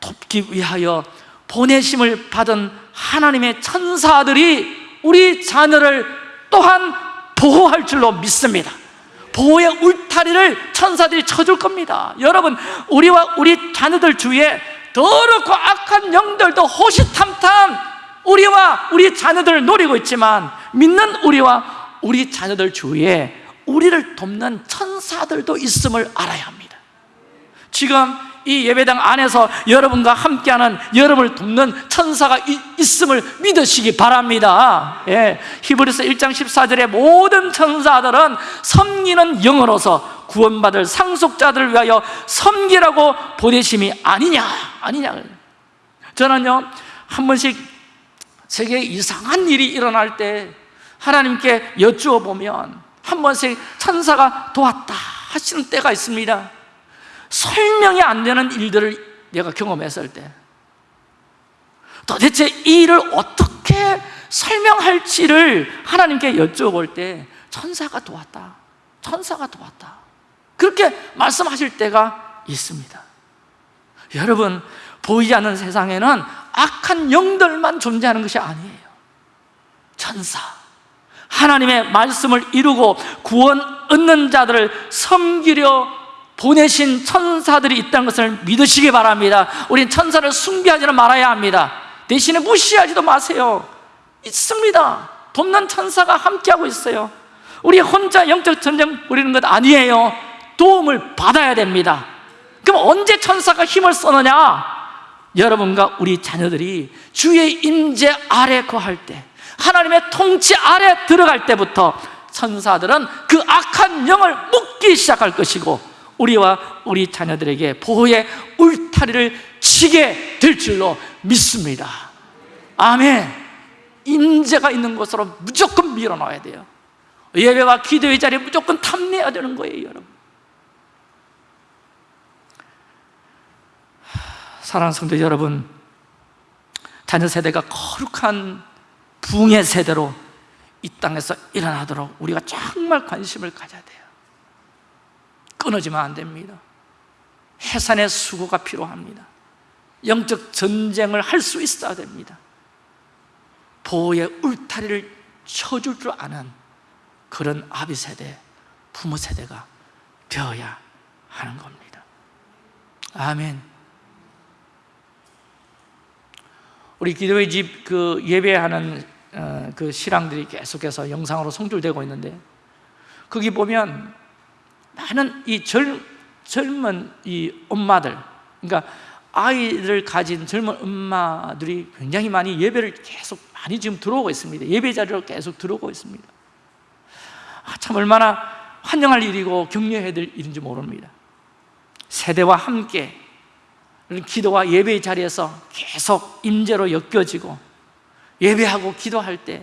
돕기 위하여 보내심을 받은 하나님의 천사들이 우리 자녀를 또한 보호할 줄로 믿습니다. 보호의 울타리를 천사들이 쳐줄 겁니다. 여러분 우리와 우리 자녀들 주위에 더럽고 악한 영들도 호시탐탐 우리와 우리 자녀들을 노리고 있지만 믿는 우리와 우리 자녀들 주위에 우리를 돕는 천사들도 있음을 알아야 합니다. 지금 이 예배당 안에서 여러분과 함께하는 여러분을 돕는 천사가 이- 있음을 믿으시기 바랍니다. 예, 히브리서 1장 14절에 모든 천사들은 섬기는 영으로서 구원받을 상속자들을 위하여 섬기라고 보내심이 아니냐 아니냐. 저는요 한 번씩 세계에 이상한 일이 일어날 때 하나님께 여쭈어 보면 한 번씩 천사가 도왔다 하시는 때가 있습니다 설명이 안 되는 일들을 내가 경험했을 때 도대체 이 일을 어떻게 설명할지를 하나님께 여쭤볼 때 천사가 도왔다 천사가 도왔다. 그렇게 말씀하실 때가 있습니다. 여러분 보이지 않는 세상에는 악한 영들만 존재하는 것이 아니에요. 천사 하나님의 말씀을 이루고 구원 얻는 자들을 섬기려 보내신 천사들이 있다는 것을 믿으시기 바랍니다. 우린 천사를 숭배하지는 말아야 합니다. 대신에 무시하지도 마세요. 있습니다. 돕는 천사가 함께하고 있어요. 우리 혼자 영적 전쟁 부리는 것 아니에요. 도움을 받아야 됩니다. 그럼 언제 천사가 힘을 쓰느냐? 여러분과 우리 자녀들이 주의 임재 아래 거할 때 하나님의 통치 아래 들어갈 때부터 천사들은 그 악한 영을 묶기 시작할 것이고 우리와 우리 자녀들에게 보호의 울타리를 치게 될 줄로 믿습니다. 아멘. 임재가 있는 곳으로 무조건 밀어넣어야 돼요. 예배와 기도의 자리에 무조건 탐내야 되는 거예요 여러분. 사랑하는 성도 여러분 자녀 세대가 거룩한 붕의 세대로 이 땅에서 일어나도록 우리가 정말 관심을 가져야 돼요 끊어지면 안 됩니다. 해산의 수고가 필요합니다. 영적 전쟁을 할 수 있어야 됩니다. 보호의 울타리를 쳐줄 줄 아는 그런 아비 세대, 부모 세대가 되어야 하는 겁니다. 아멘. 우리 기도의 집 그 예배하는 어, 그 신앙들이 계속해서 영상으로 송출되고 있는데 거기 보면 많은 이 젊, 젊은 이 엄마들 그러니까 아이를 가진 젊은 엄마들이 굉장히 많이 예배를 계속 많이 지금 들어오고 있습니다. 예배 자리로 계속 들어오고 있습니다. 아, 참 얼마나 환영할 일이고 격려해야 될 일인지 모릅니다. 세대와 함께 기도와 예배의 자리에서 계속 임재로 엮여지고 예배하고 기도할 때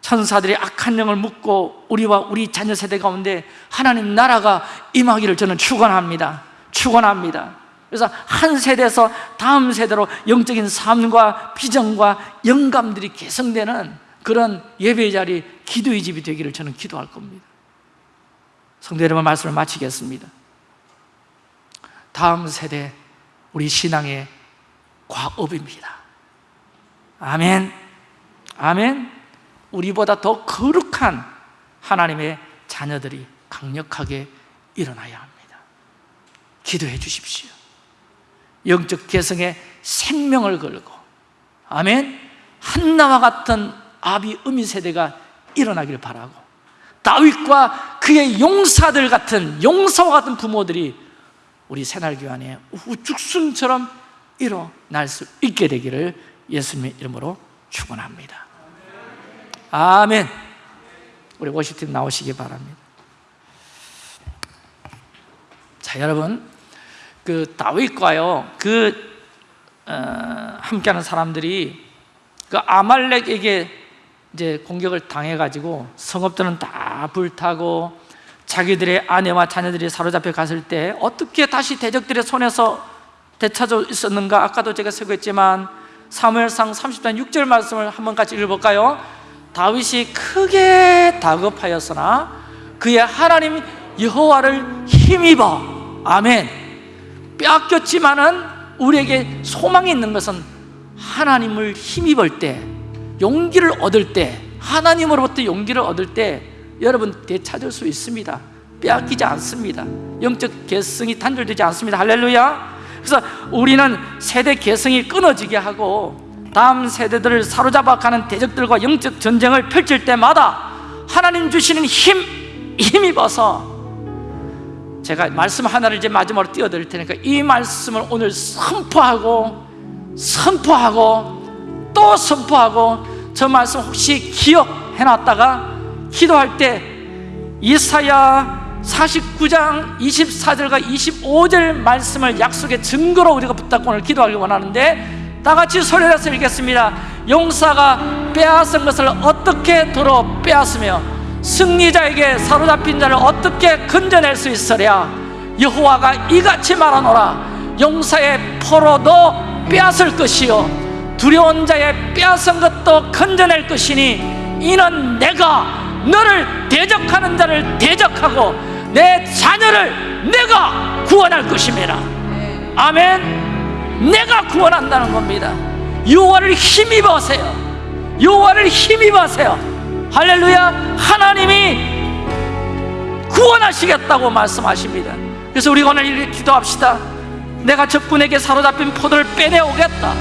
천사들이 악한 영을 묶고 우리와 우리 자녀 세대 가운데 하나님 나라가 임하기를 저는 축원합니다. 축원합니다. 그래서 한 세대에서 다음 세대로 영적인 삶과 비전과 영감들이 개성되는 그런 예배의 자리, 기도의 집이 되기를 저는 기도할 겁니다. 성도 여러분 말씀을 마치겠습니다. 다음 세대 우리 신앙의 과업입니다. 아멘. 아멘 우리보다 더 거룩한 하나님의 자녀들이 강력하게 일어나야 합니다. 기도해 주십시오. 영적 개성에 생명을 걸고 아멘 한나와 같은 아비 음이 세대가 일어나기를 바라고 다윗과 그의 용사들 같은 용사와 같은 부모들이 우리 새날교회 안에 우죽순처럼 일어날 수 있게 되기를 예수님의 이름으로 축원합니다 아멘. 우리 워시팀 나오시기 바랍니다. 자 여러분 그 다윗과요 그 어, 함께하는 사람들이 그 아말렉에게 이제 공격을 당해가지고 성읍들은 다 불타고 자기들의 아내와 자녀들이 사로잡혀 갔을 때 어떻게 다시 대적들의 손에서 되찾아 있었는가? 아까도 제가 설교했지만 사무엘상 30장 6절 말씀을 한번 같이 읽어볼까요? 다윗이 크게 다급하였으나 그의 하나님 여호와를 힘입어 아멘. 빼앗겼지만은 우리에게 소망이 있는 것은 하나님을 힘입을 때 용기를 얻을 때 하나님으로부터 용기를 얻을 때 여러분 되찾을 수 있습니다. 빼앗기지 않습니다. 영적 개성이 단절되지 않습니다. 할렐루야. 그래서 우리는 세대 개성이 끊어지게 하고 다음 세대들을 사로잡아 가는 대적들과 영적 전쟁을 펼칠 때마다 하나님 주시는 힘, 힘입어서 제가 말씀 하나를 이제 마지막으로 띄워드릴 테니까 이 말씀을 오늘 선포하고 선포하고 또 선포하고 저 말씀 혹시 기억해놨다가 기도할 때 이사야 49장 24절과 25절 말씀을 약속의 증거로 우리가 붙잡고 오늘 기도하기 원하는데 다 같이 소리내서 읽겠습니다. 용사가 빼앗은 것을 어떻게 도로 빼앗으며 승리자에게 사로잡힌 자를 어떻게 건져낼 수 있으랴? 여호와가 이같이 말하노라. 용사의 포로도 빼앗을 것이요. 두려운 자의 빼앗은 것도 건져낼 것이니 이는 내가 너를 대적하는 자를 대적하고 내 자녀를 내가 구원할 것임이라 아멘 내가 구원한다는 겁니다. 여호와를 힘입으세요. 여호와를 힘입으세요. 할렐루야. 하나님이 구원하시겠다고 말씀하십니다. 그래서 우리가 오늘 기도합시다. 내가 적군에게 사로잡힌 포도를 빼내오겠다.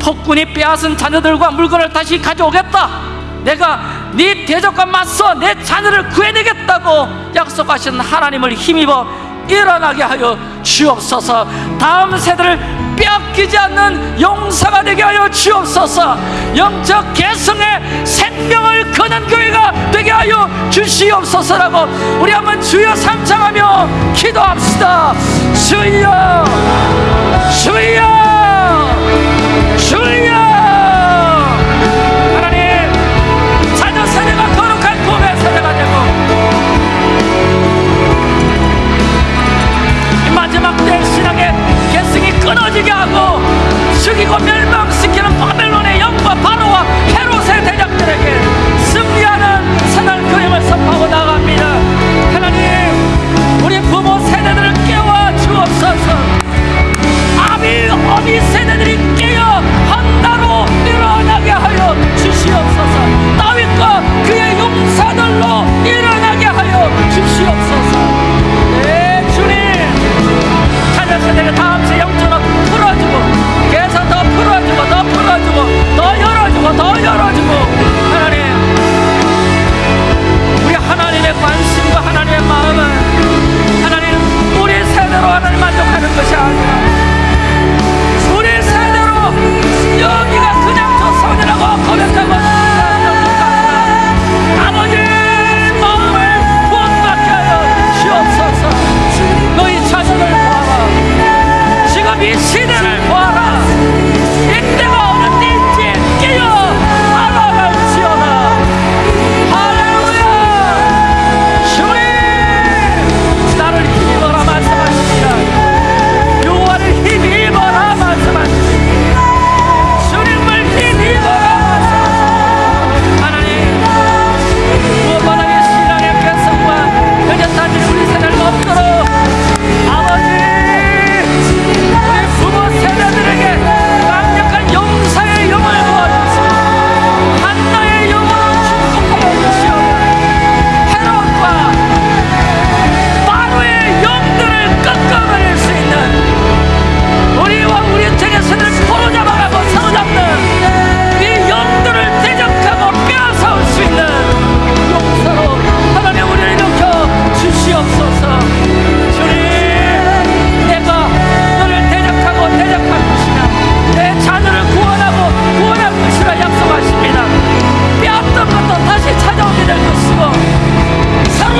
폭군이 빼앗은 자녀들과 물건을 다시 가져오겠다. 내가 네 대적과 맞서 내 자녀를 구해내겠다고 약속하신 하나님을 힘입어 일어나게 하여 주옵소서. 다음 세대를 빼앗기지 않는 용사가 되게 하여 주옵소서. 영적 개성의 생명을 거는 교회가 되게 하여 주시옵소서라고 우리 한번 주여 삼창하며 기도합시다. 주여! 주여 끊어지게 하고 죽이고 멸망시키는 바벨론의 영과 바로와 헤롯의 대적들에게 승리하는 새날 그림을 선포하고 나갑니다. 하나님 우리 부모 세대들을 깨워 주옵소서. 아비 어미 세대들이 깨어 한다로 일어나게 하여 주시옵소서. 다윗과 그의 용사들로 일어나게 하여 주시옵소서. 네 주님. 자녀 세대가 다음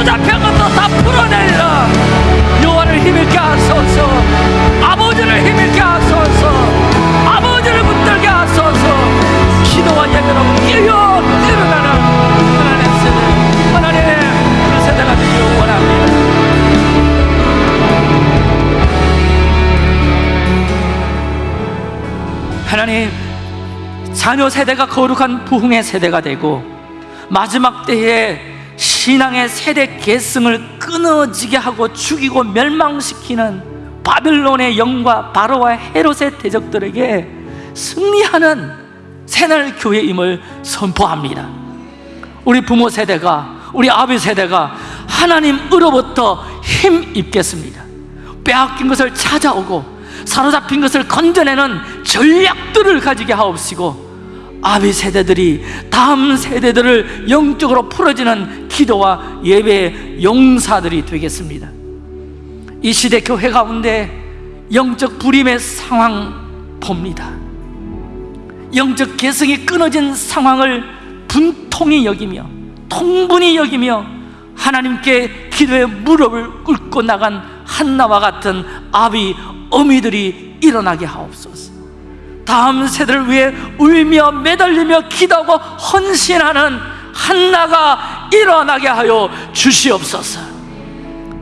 잡힌 것도 다 풀어내리라 요한을 힘있게 하소서. 아버지를 힘있게 하소서. 아버지를 붙들게 하소서. 기도와 예배로 뛰어 뛰어나는 하나님 세대 하나님 그 세대가 되기를 원합니다. 하나님 자녀 세대가 거룩한 부흥의 세대가 되고 마지막 때에 신앙의 세대 계승을 끊어지게 하고 죽이고 멸망시키는 바벨론의 영과 바로와 헤롯의 대적들에게 승리하는 새날 교회임을 선포합니다. 우리 부모 세대가 우리 아비 세대가 하나님으로부터 힘 입겠습니다. 빼앗긴 것을 찾아오고 사로잡힌 것을 건져내는 전략들을 가지게 하옵시고 아비 세대들이 다음 세대들을 영적으로 풀어지는 기도와 예배의 용사들이 되겠습니다. 이 시대 교회 가운데 영적 불임의 상황 봅니다. 영적 개성이 끊어진 상황을 분통히 여기며 통분히 여기며 하나님께 기도의 무릎을 꿇고 나간 한나와 같은 아비 어미들이 일어나게 하옵소서 다음 세대를 위해 울며 매달리며 기도하고 헌신하는 한나가 일어나게 하여 주시옵소서.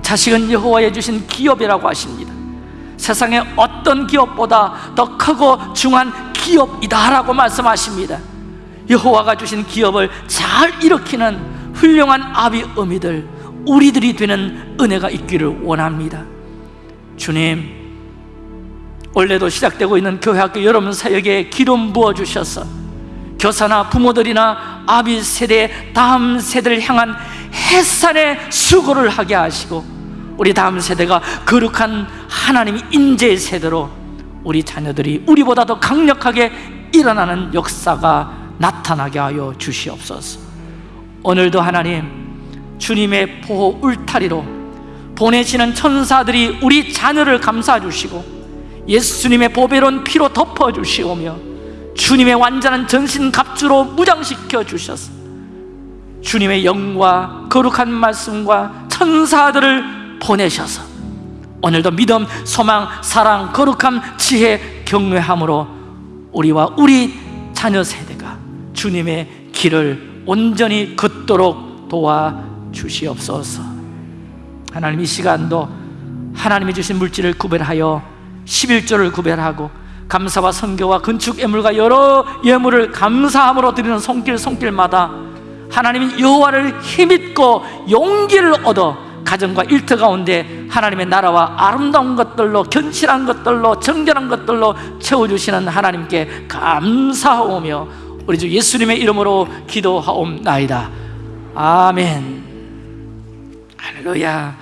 자식은 여호와의 주신 기업이라고 하십니다. 세상의 어떤 기업보다 더 크고 중한 기업이다라고 말씀하십니다. 여호와가 주신 기업을 잘 일으키는 훌륭한 아비 어미들 우리들이 되는 은혜가 있기를 원합니다. 주님 원래도 시작되고 있는 교회 학교 여러분 사역에 기름 부어 주셔서 교사나 부모들이나 아비 세대 다음 세대를 향한 햇살의 수고를 하게 하시고 우리 다음 세대가 거룩한 하나님의 인재의 세대로 우리 자녀들이 우리보다 더 강력하게 일어나는 역사가 나타나게 하여 주시옵소서. 오늘도 하나님 주님의 보호 울타리로 보내시는 천사들이 우리 자녀를 감싸 주시고 예수님의 보배로운 피로 덮어 주시오며 주님의 완전한 전신 갑주로 무장시켜 주셔서 주님의 영과 거룩한 말씀과 천사들을 보내셔서 오늘도 믿음, 소망, 사랑, 거룩함, 지혜, 경외함으로 우리와 우리 자녀 세대가 주님의 길을 온전히 걷도록 도와주시옵소서. 하나님 이 시간도 하나님이 주신 물질을 구별하여 11조를 구별하고 감사와 선교와 건축 예물과 여러 예물을 감사함으로 드리는 손길 손길마다 하나님이 여호와를 힘입고 용기를 얻어 가정과 일터 가운데 하나님의 나라와 아름다운 것들로 견실한 것들로 정결한 것들로 채워주시는 하나님께 감사하오며 우리 주 예수님의 이름으로 기도하옵나이다. 아멘. 할렐루야